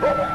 Oh!